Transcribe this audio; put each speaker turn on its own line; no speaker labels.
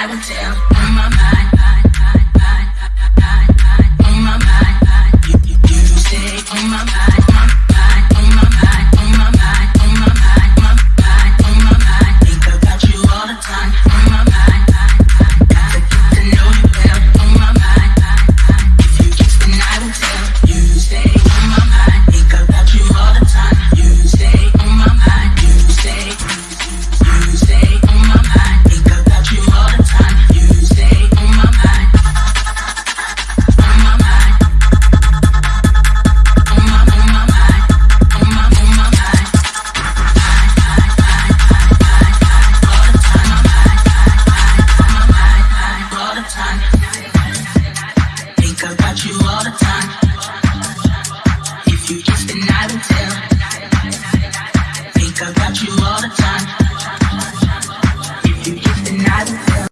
I will tell on my mind. about you all the time. If you just. Think about you all the time.